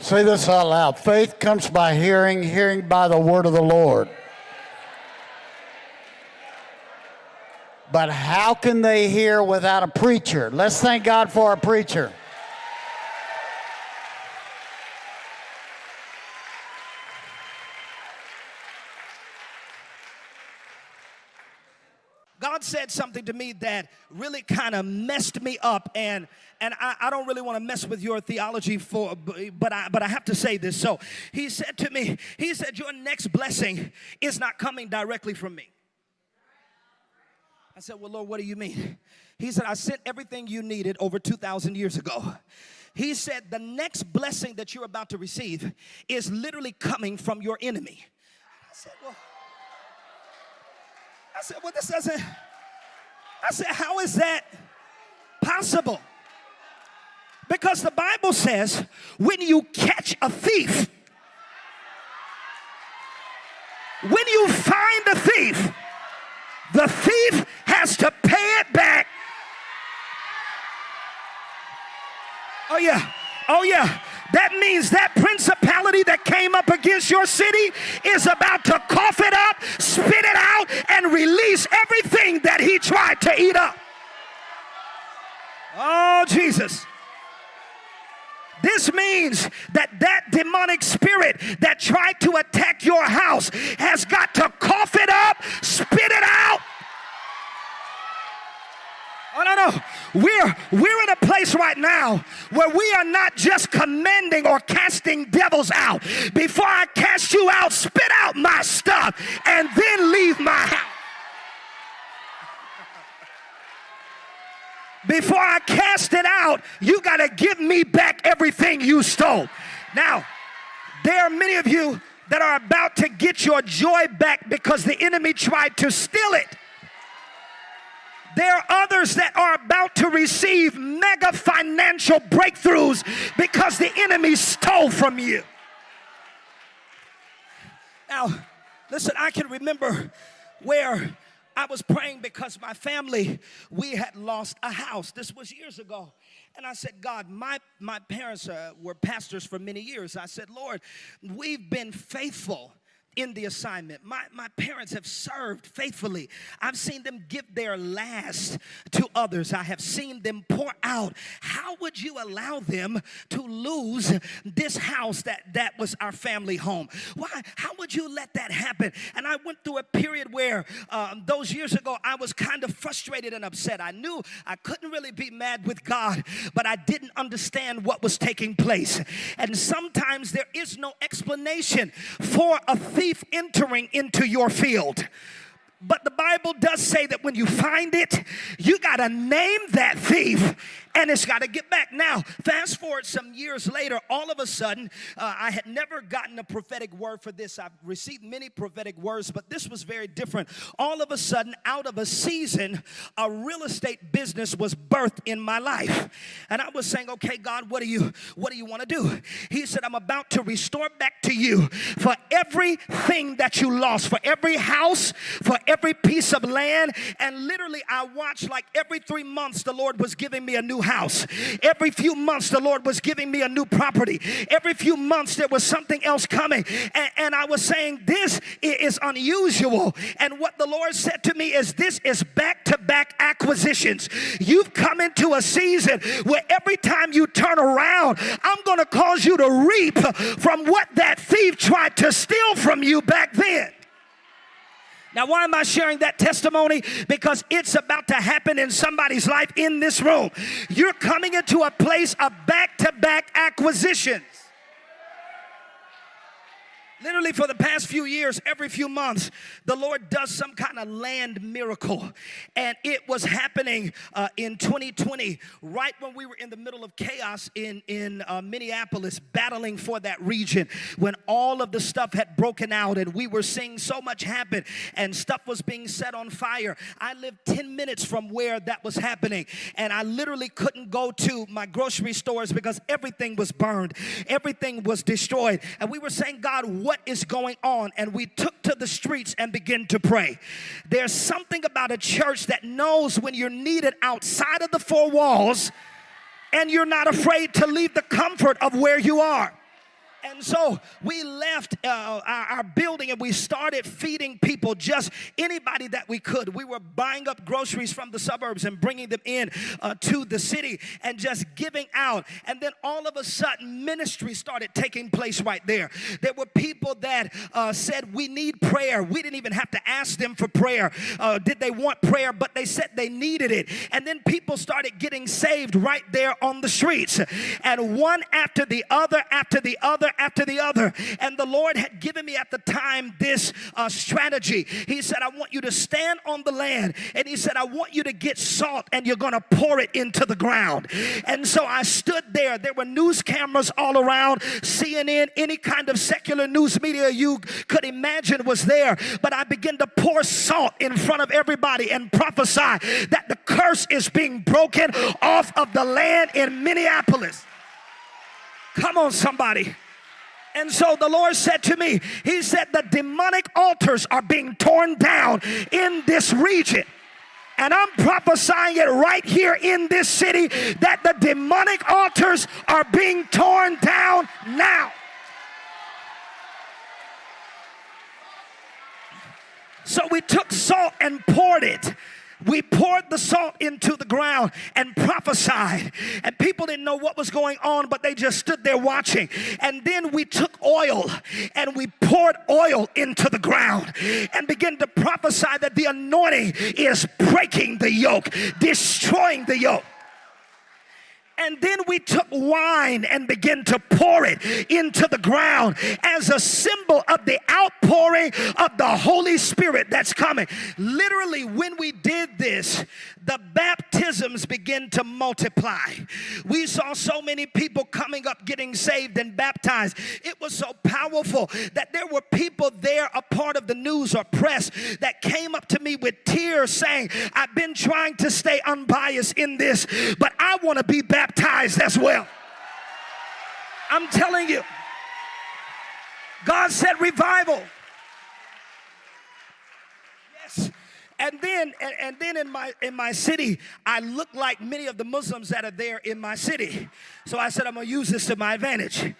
Say this out loud. Faith comes by hearing, hearing by the word of the Lord. But how can they hear without a preacher? Let's thank God for a preacher. God said something to me that really kind of messed me up, and and I, I don't really want to mess with your theology for, but I but I have to say this. So He said to me, He said, "Your next blessing is not coming directly from me." I said, "Well, Lord, what do you mean?" He said, "I sent everything you needed over two thousand years ago." He said, "The next blessing that you're about to receive is literally coming from your enemy." I said, "Well." I said, well, this doesn't, I said, how is that possible? Because the Bible says when you catch a thief, when you find a thief, the thief has to pay it back. Oh, yeah. Oh, yeah. That means that that came up against your city is about to cough it up, spit it out, and release everything that he tried to eat up. Oh, Jesus. This means that that demonic spirit that tried to attack your house has got to cough it up, spit it out, Oh, no, no. We're, we're in a place right now where we are not just commanding or casting devils out. Before I cast you out, spit out my stuff and then leave my house. Before I cast it out, you got to give me back everything you stole. Now, there are many of you that are about to get your joy back because the enemy tried to steal it. There are others that are about to receive mega financial breakthroughs because the enemy stole from you. Now, listen, I can remember where I was praying because my family, we had lost a house. This was years ago. And I said, God, my, my parents uh, were pastors for many years. I said, Lord, we've been faithful in the assignment. My, my parents have served faithfully. I've seen them give their last to others. I have seen them pour out. How would you allow them to lose this house that, that was our family home? Why? How would you let that happen? And I went through a period where um, those years ago I was kind of frustrated and upset. I knew I couldn't really be mad with God, but I didn't understand what was taking place. And sometimes there is no explanation for a thief entering into your field. But the Bible does say that when you find it, you got to name that thief and it's got to get back. Now, fast forward some years later, all of a sudden, uh, I had never gotten a prophetic word for this. I've received many prophetic words, but this was very different. All of a sudden, out of a season, a real estate business was birthed in my life. And I was saying, okay, God, what do you what do you want to do? He said, I'm about to restore back to you for everything that you lost, for every house, for every piece of land. And literally, I watched like every three months, the Lord was giving me a new house. Every few months, the Lord was giving me a new property. Every few months, there was something else coming. And, and I was saying, This is unusual. And what the Lord said to me is, This is back to back acquisitions. You've come into a season where every time you turn around, I'm going to cause you to reap from what that thief tried to steal from you back then. Now, why am I sharing that testimony? Because it's about to happen in somebody's life in this room. You're coming into a place of back to back acquisitions. Literally, for the past few years, every few months, the Lord does some kind of land miracle. And it was happening uh, in 2020, right when we were in the middle of chaos in, in uh, Minneapolis, battling for that region, when all of the stuff had broken out and we were seeing so much happen and stuff was being set on fire. I lived 10 minutes from where that was happening. And I literally couldn't go to my grocery stores because everything was burned, everything was destroyed. And we were saying, God, what is going on and we took to the streets and began to pray. There's something about a church that knows when you're needed outside of the four walls and you're not afraid to leave the comfort of where you are. And so we left uh, our, our, building and we started feeding people, just anybody that we could. We were buying up groceries from the suburbs and bringing them in uh, to the city and just giving out. And then all of a sudden, ministry started taking place right there. There were people that uh, said, We need prayer. We didn't even have to ask them for prayer. Uh, did they want prayer? But they said they needed it. And then people started getting saved right there on the streets. And one after the other, after the other, after the other. And the Lord had given me at the time this uh, strategy. He said, I want you to stand on the land. And He said, I want you to get salt and you're going to pour it into the ground. And so I stood there. There were news cameras all around, CNN, any kind of secular news media you could imagine was there. But I began to pour salt in front of everybody and prophesy that the curse is being broken off of the land in Minneapolis. Come on, somebody. And so the Lord said to me, He said, the demonic altars are being torn down in this region. And I'm prophesying it right here in this city that the demonic altars are being torn down now. So we took salt and poured it we poured the salt into the ground and prophesied. And people didn't know what was going on, but they just stood there watching. And then we took oil and we poured oil into the ground and began to prophesy that the anointing is breaking the yoke, destroying the yoke. And then we took wine and began to pour it into the ground as a symbol of the outpouring of the Holy Spirit that's coming. Literally, when we did this, the baptisms begin to multiply. We saw so many people coming up getting saved and baptized. It was so powerful that there were people there, a part of the news or press, that came up to me with tears saying, I've been trying to stay unbiased in this, but I want to be baptized as well. I'm telling you. God said revival. Yes. And then and, and, then in my in my city, I look like many of the Muslims that are there in my city. So I said I'm gonna use this to my advantage.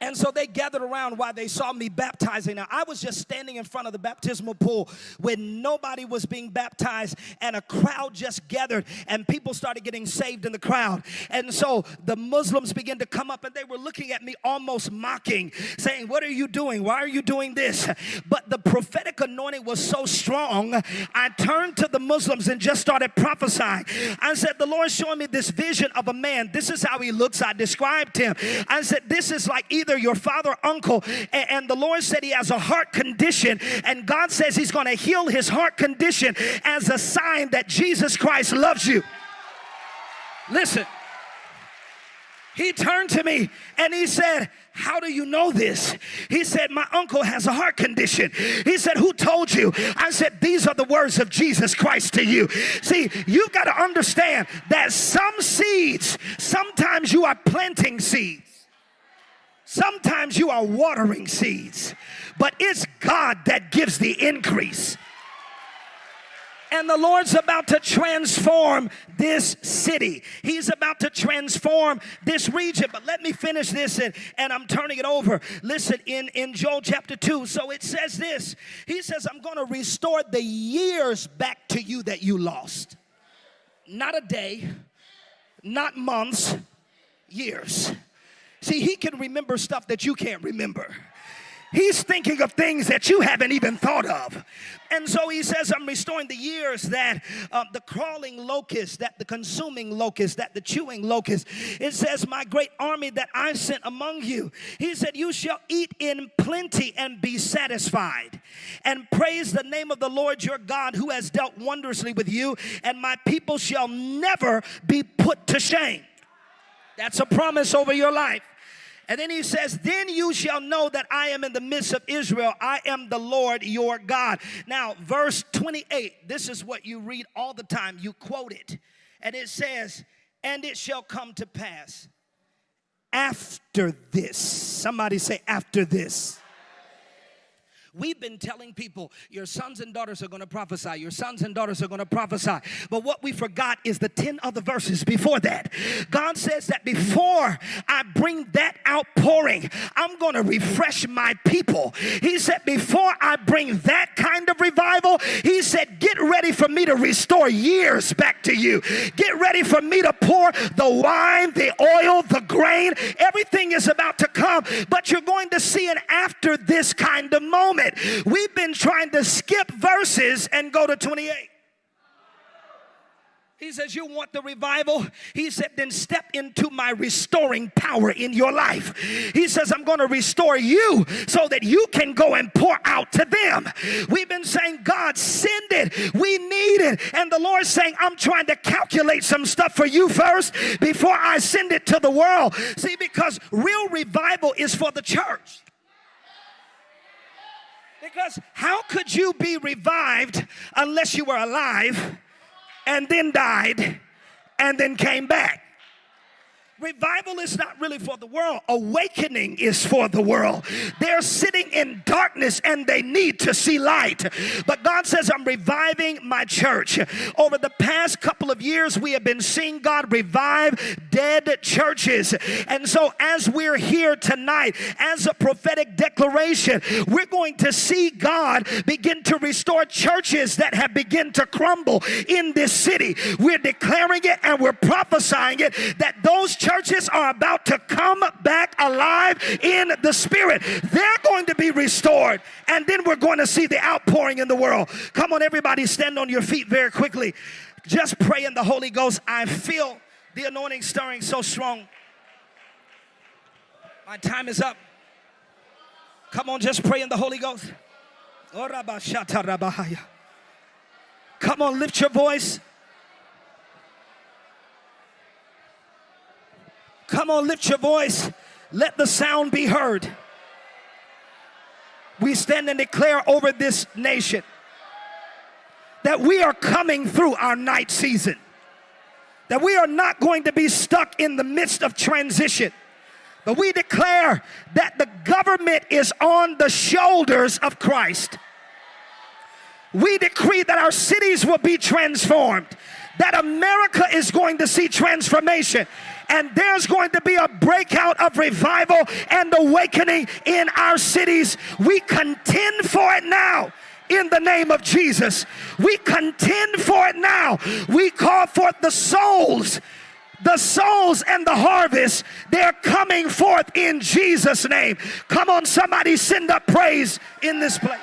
And so they gathered around while they saw me baptizing. Now, I was just standing in front of the baptismal pool when nobody was being baptized, and a crowd just gathered, and people started getting saved in the crowd. And so the Muslims began to come up, and they were looking at me almost mocking, saying, What are you doing? Why are you doing this? But the prophetic anointing was so strong, I turned to the Muslims and just started prophesying. I said, The Lord showing me this vision of a man. This is how he looks. I described him. I said, This is like either your father, uncle, and, and the Lord said he has a heart condition, and God says he's going to heal his heart condition as a sign that Jesus Christ loves you. Listen. He turned to me and he said, How do you know this? He said, My uncle has a heart condition. He said, Who told you? I said, These are the words of Jesus Christ to you. See, you've got to understand that some seeds, sometimes you are planting seeds. Sometimes you are watering seeds, but it's God that gives the increase. And the Lord's about to transform this city. He's about to transform this region. But let me finish this and, and I'm turning it over. Listen, in, in Joel chapter 2, so it says this He says, I'm going to restore the years back to you that you lost. Not a day, not months, years. See, he can remember stuff that you can't remember. He's thinking of things that you haven't even thought of. And so he says, I'm restoring the years that uh, the crawling locust, that the consuming locust, that the chewing locust. It says, My great army that I sent among you. He said, You shall eat in plenty and be satisfied, and praise the name of the Lord your God who has dealt wondrously with you, and my people shall never be put to shame. That's a promise over your life. And then he says, Then you shall know that I am in the midst of Israel. I am the Lord your God. Now, verse 28, this is what you read all the time. You quote it. And it says, And it shall come to pass after this. Somebody say, After this We've been telling people, your sons and daughters are going to prophesy. Your sons and daughters are going to prophesy. But what we forgot is the 10 other verses before that. God says that before I bring that outpouring, I'm going to refresh my people. He said, before I bring that kind of revival, He said, get ready for me to restore years back to you. Get ready for me to pour the wine, the oil, the grain. Everything is about to come, but you're going to see it after this kind of moment moment. We've been trying to skip verses and go to 28. He says, You want the revival? He said, Then step into my restoring power in your life. He says, I'm going to restore you so that you can go and pour out to them. We've been saying, God, send it. We need it. And the Lord's saying, I'm trying to calculate some stuff for you first before I send it to the world. See, because real revival is for the church. Because how could you be revived unless you were alive and then died and then came back? Revival is not really for the world. Awakening is for the world. They're sitting in darkness and they need to see light. But God says, I'm reviving my church. Over the past couple of years, we have been seeing God revive dead churches. And so, as we're here tonight, as a prophetic declaration, we're going to see God begin to restore churches that have begun to crumble in this city. We're declaring it and we're prophesying it that those churches churches are about to come back alive in the spirit. They're going to be restored, and then we're going to see the outpouring in the world. Come on, everybody, stand on your feet very quickly. Just pray in the Holy Ghost. I feel the anointing stirring so strong. My time is up. Come on, just pray in the Holy Ghost. Oh, come on, lift your voice. Come on, lift your voice. Let the sound be heard. We stand and declare over this nation that we are coming through our night season, that we are not going to be stuck in the midst of transition. But we declare that the government is on the shoulders of Christ. We decree that our cities will be transformed, that America is going to see transformation, and there's going to be a breakout of revival and awakening in our cities. We contend for it now in the name of Jesus. We contend for it now. We call forth the souls. The souls and the harvest, they're coming forth in Jesus' name. Come on, somebody send up praise in this place.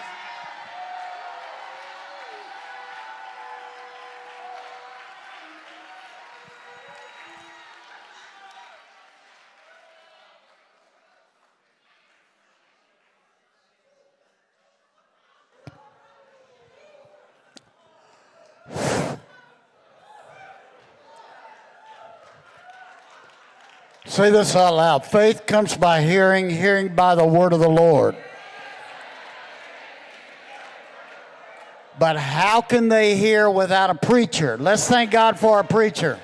Say this out loud. Faith comes by hearing, hearing by the word of the Lord. But how can they hear without a preacher? Let's thank God for a preacher.